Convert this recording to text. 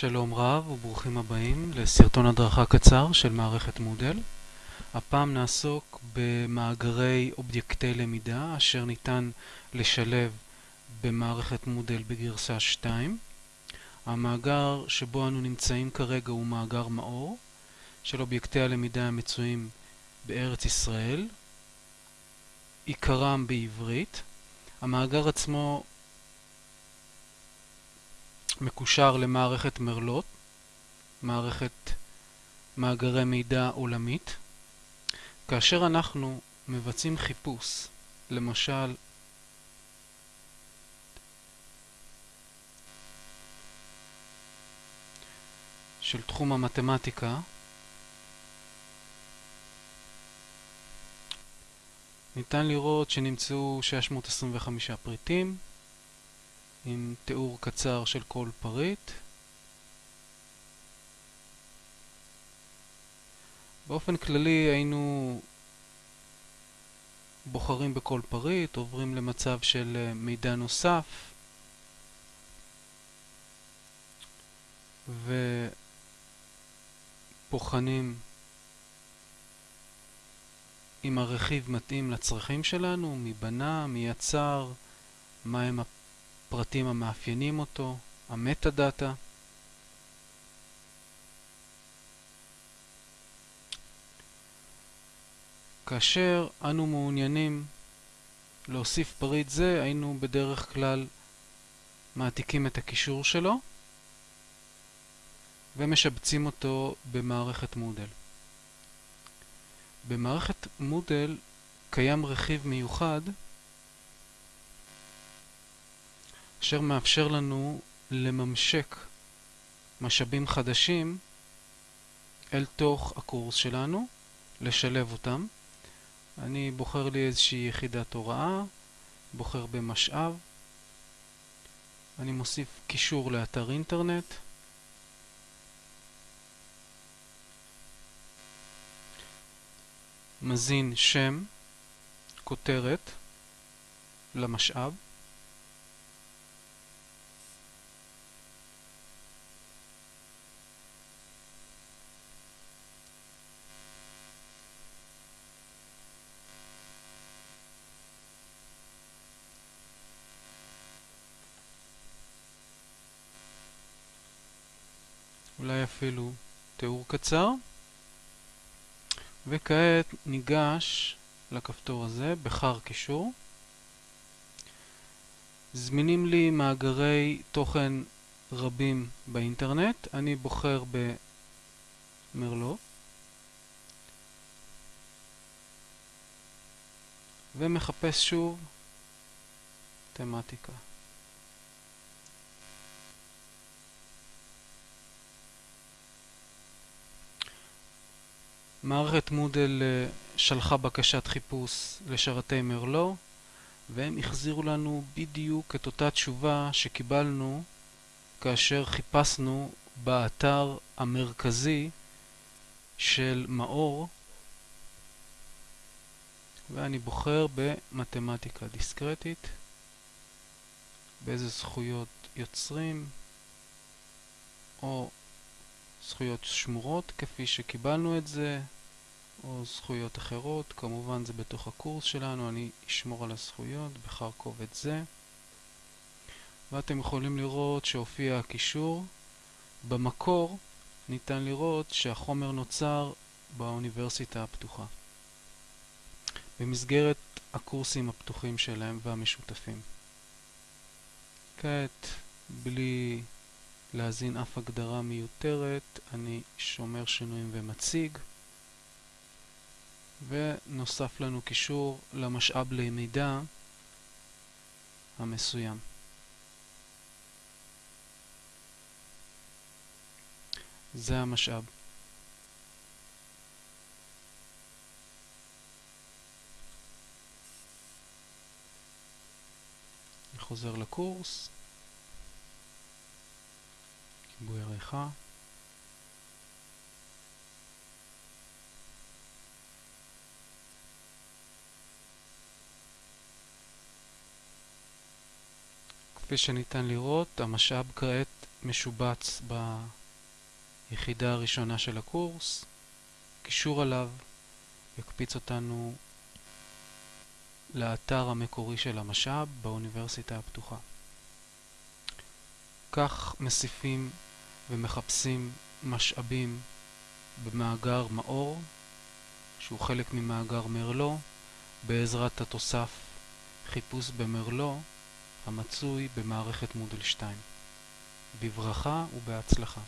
שלום רב וברוכים הבאים לסרטון הדרכה קצר של מערכת מודל. הפעם נעסוק במאגרי אובייקטי למידה אשר ניתן לשלב במערכת מודל בגרסה 2. המאגר שבו אנו נמצאים כרגע הוא מאגר מאור של אובייקטי הלמידה המצויים בארץ ישראל, עיקרם בעברית. המאגר עצמו מקושר למערכת מרלוט, מערכת מאגרי מידע עולמית. כאשר אנחנו מבצעים חיפוש, למשל של תחום המתמטיקה, ניתן לראות שנמצאו 625 פריטים עם תיאור קצר של כל פריט. באופן כללי היינו בוחרים בכל פריט, עוברים למצב של אה, מידע נוסף ובוחנים אם הרכיב מתאים לצרכים שלנו, מי בנה, מי יצר, מהם הפרטים המאפיינים אותו, המטה דאטה. כאשר אנו מעוניינים להוסיף פריט זה, היינו בדרך כלל מעתיקים את הקישור שלו ומשבצים אותו במערכת מודל. במערכת מודל קיים רכיב מיוחד אשר מאפשר לנו לממשק משאבים חדשים אל תוך הקורס שלנו, לשלב אותם. אני בוחר לי איזושהי יחידת הוראה, בוחר במשאב, אני מוסיף קישור לאתר אינטרנט, מזין שם, כותרת, למשאב, אולי אפילו תיאור קצר. וכעת ניגש לכפתור הזה, בחר קישור. זמינים לי מאגרי תוכן רבים באינטרנט. אני בוחר במרלו. ומחפש שוב תמטיקה. מערכת מודל אה, שלחה בקשת חיפוש לשרתי מרלו והם החזירו לנו בדיוק את אותה תשובה שקיבלנו כאשר חיפשנו באתר המרכזי של מאור ואני בוחר במתמטיקה דיסקרטית באיזה זכויות יוצרים או זכויות שמורות כפי שקיבלנו את זה, או זכויות אחרות, כמובן זה בתוך הקורס שלנו, אני אשמור על הזכויות, בחר קובץ זה. ואתם יכולים לראות שהופיע הקישור. במקור ניתן לראות שהחומר נוצר באוניברסיטה הפתוחה, במסגרת הקורסים הפתוחים שלהם והמשותפים. כעת, בלי להזין אף הגדרה מיותרת, אני שומר שינויים ומציג. ונוסף לנו קישור למשאב למידה המסוים. זה המשאב. אני חוזר לקורס. כיבוי עריכה. כפי שניתן לראות, המשאב כעת משובץ ביחידה הראשונה של הקורס, קישור עליו יקפיץ אותנו לאתר המקורי של המשאב באוניברסיטה הפתוחה. כך מסיפים ומחפשים משאבים במאגר מאור, שהוא חלק ממאגר מרלו, בעזרת התוסף חיפוש במרלו המצוי במערכת מודל 2. בברכה ובהצלחה.